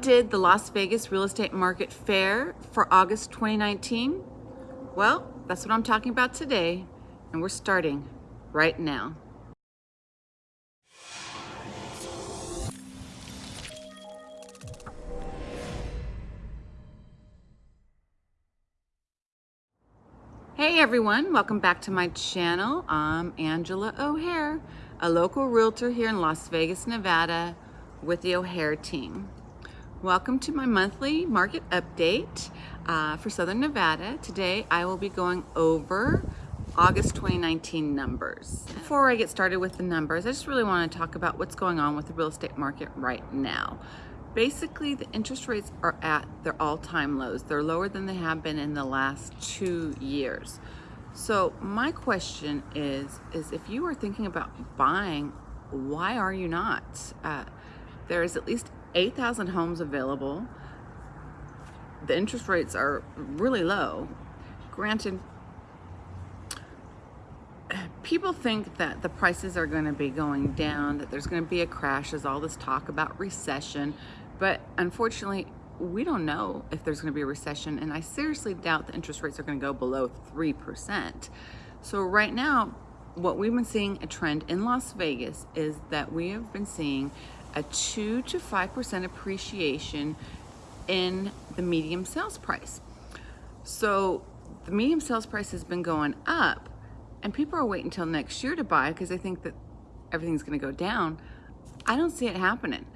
did the Las Vegas real estate market fare for August 2019? Well, that's what I'm talking about today, and we're starting right now. Hey everyone, welcome back to my channel. I'm Angela O'Hare, a local realtor here in Las Vegas, Nevada with the O'Hare team. Welcome to my monthly market update uh, for Southern Nevada. Today I will be going over August 2019 numbers. Before I get started with the numbers, I just really want to talk about what's going on with the real estate market right now. Basically, the interest rates are at their all-time lows. They're lower than they have been in the last two years. So my question is, is if you are thinking about buying, why are you not? Uh, there is at least 8,000 homes available. The interest rates are really low. Granted, people think that the prices are going to be going down, that there's going to be a crash. There's all this talk about recession. But unfortunately, we don't know if there's going to be a recession, and I seriously doubt the interest rates are going to go below 3%. So right now, what we've been seeing a trend in Las Vegas is that we have been seeing a 2 to 5% appreciation in the medium sales price. So the medium sales price has been going up, and people are waiting until next year to buy because they think that everything's going to go down. I don't see it happening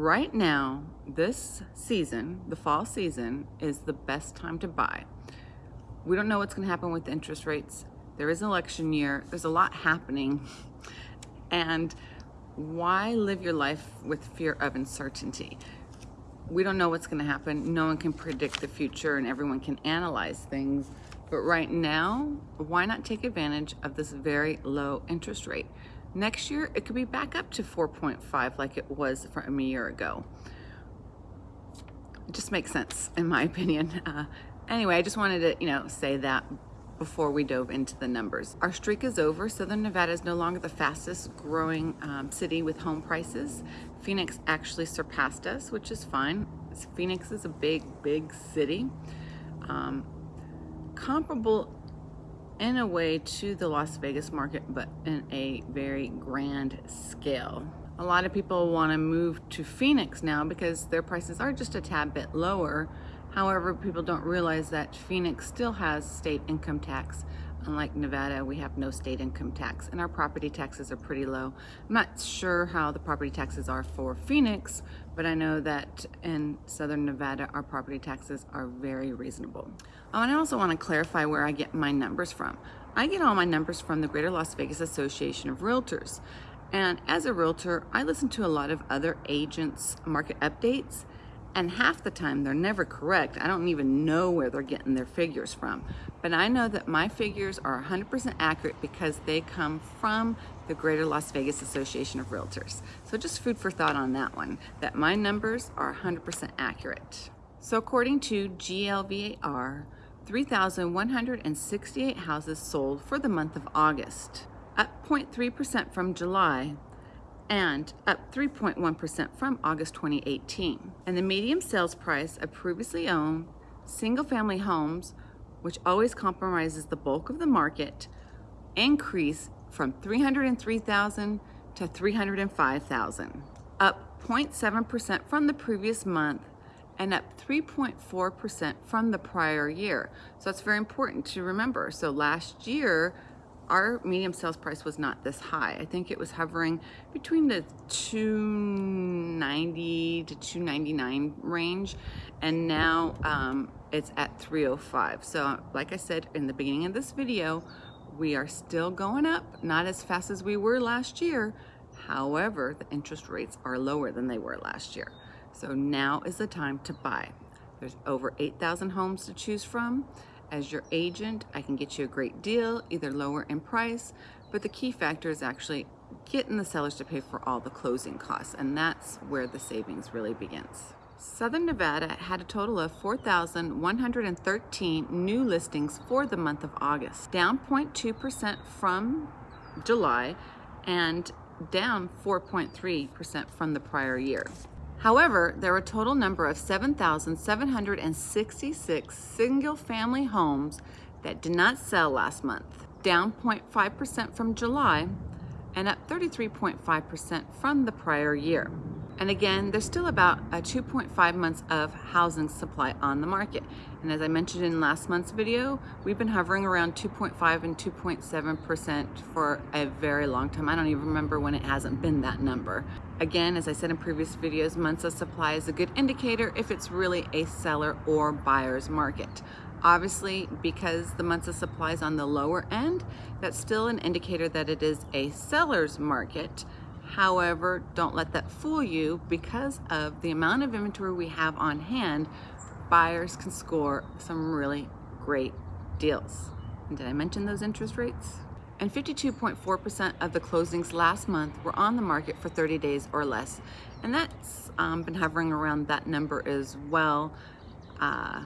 right now, this season, the fall season, is the best time to buy. We don't know what's going to happen with interest rates. There is an election year. There's a lot happening. And why live your life with fear of uncertainty? We don't know what's going to happen. No one can predict the future and everyone can analyze things. But right now, why not take advantage of this very low interest rate? Next year, it could be back up to 4.5 like it was from a year ago. It just makes sense, in my opinion. Uh, anyway, I just wanted to, you know, say that before we dove into the numbers. Our streak is over. Southern Nevada is no longer the fastest growing um, city with home prices. Phoenix actually surpassed us, which is fine. Phoenix is a big, big city. Um, comparable in a way to the Las Vegas market, but in a very grand scale. A lot of people want to move to Phoenix now because their prices are just a tad bit lower. However, people don't realize that Phoenix still has state income tax. Unlike Nevada, we have no state income tax and our property taxes are pretty low. I'm not sure how the property taxes are for Phoenix, but I know that in Southern Nevada, our property taxes are very reasonable. Oh, and I also want to clarify where I get my numbers from. I get all my numbers from the Greater Las Vegas Association of Realtors. And as a realtor, I listen to a lot of other agents' market updates and half the time they're never correct. I don't even know where they're getting their figures from. But I know that my figures are 100% accurate because they come from the Greater Las Vegas Association of Realtors. So just food for thought on that one, that my numbers are 100% accurate. So according to GLVAR, 3,168 houses sold for the month of August, up 0.3% from July, and up 3.1% from August 2018. And the median sales price of previously owned single family homes, which always compromises the bulk of the market, increased from 303,000 to 305,000, up 0.7% from the previous month and up 3.4% from the prior year. So that's very important to remember. So last year, our medium sales price was not this high. I think it was hovering between the 290 to 299 range and now um, it's at 305. So like I said in the beginning of this video, we are still going up, not as fast as we were last year. However, the interest rates are lower than they were last year. So now is the time to buy. There's over 8,000 homes to choose from. As your agent, I can get you a great deal, either lower in price, but the key factor is actually getting the sellers to pay for all the closing costs, and that's where the savings really begins. Southern Nevada had a total of 4,113 new listings for the month of August, down 0.2% from July and down 4.3% from the prior year. However, there were a total number of 7,766 single family homes that did not sell last month, down 0.5% from July and up 33.5% from the prior year. And again, there's still about a 2.5 months of housing supply on the market. And as I mentioned in last month's video, we've been hovering around 2.5 and 2.7% for a very long time. I don't even remember when it hasn't been that number. Again, as I said in previous videos, months of supply is a good indicator if it's really a seller or buyer's market. Obviously, because the months of supply is on the lower end, that's still an indicator that it is a seller's market. However, don't let that fool you because of the amount of inventory we have on hand, buyers can score some really great deals. And did I mention those interest rates? And 52.4% of the closings last month were on the market for 30 days or less. And that's um, been hovering around that number as well. Uh,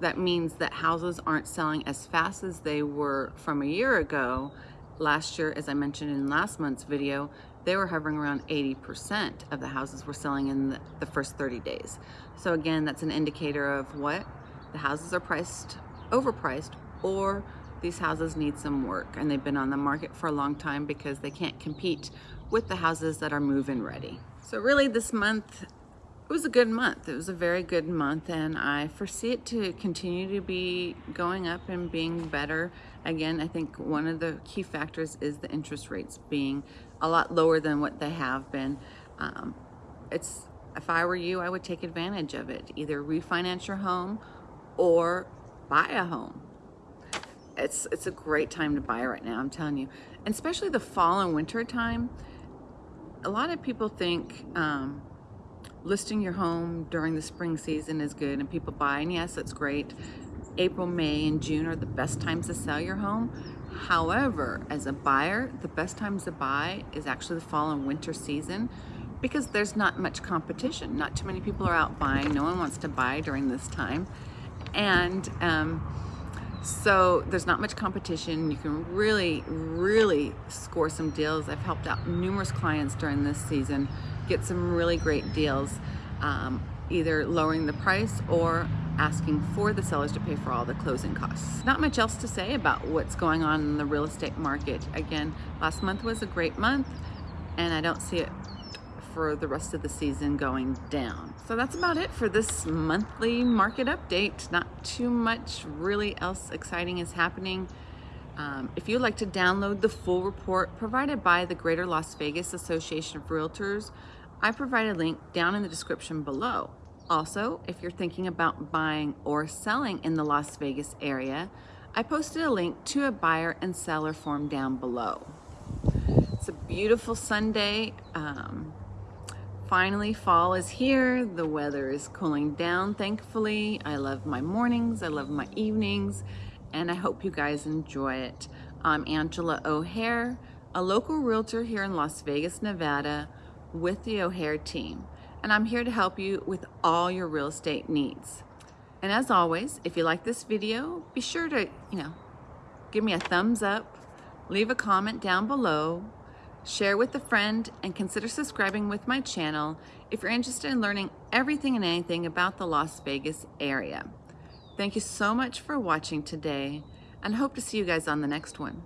that means that houses aren't selling as fast as they were from a year ago. Last year, as I mentioned in last month's video, they were hovering around 80% of the houses were selling in the, the first 30 days. So again, that's an indicator of what? The houses are priced, overpriced, or these houses need some work and they've been on the market for a long time because they can't compete with the houses that are move-in ready. So really this month, it was a good month. It was a very good month and I foresee it to continue to be going up and being better. Again, I think one of the key factors is the interest rates being a lot lower than what they have been. Um, it's if I were you, I would take advantage of it. Either refinance your home or buy a home. It's it's a great time to buy right now, I'm telling you. And especially the fall and winter time. A lot of people think um, listing your home during the spring season is good and people buy, and yes, that's great. April, May, and June are the best times to sell your home. However, as a buyer, the best times to buy is actually the fall and winter season because there's not much competition. Not too many people are out buying. No one wants to buy during this time. And um, so there's not much competition. You can really, really score some deals. I've helped out numerous clients during this season get some really great deals, um, either lowering the price or asking for the sellers to pay for all the closing costs. Not much else to say about what's going on in the real estate market. Again, last month was a great month and I don't see it for the rest of the season going down. So that's about it for this monthly market update. Not too much really else exciting is happening. Um, if you'd like to download the full report provided by the Greater Las Vegas Association of Realtors, I provide a link down in the description below. Also, if you're thinking about buying or selling in the Las Vegas area, I posted a link to a buyer and seller form down below. It's a beautiful Sunday. Um, finally, fall is here. The weather is cooling down, thankfully. I love my mornings, I love my evenings, and I hope you guys enjoy it. I'm Angela O'Hare, a local realtor here in Las Vegas, Nevada, with the O'Hare team and I'm here to help you with all your real estate needs. And as always, if you like this video, be sure to, you know, give me a thumbs up, leave a comment down below, share with a friend, and consider subscribing with my channel if you're interested in learning everything and anything about the Las Vegas area. Thank you so much for watching today and hope to see you guys on the next one.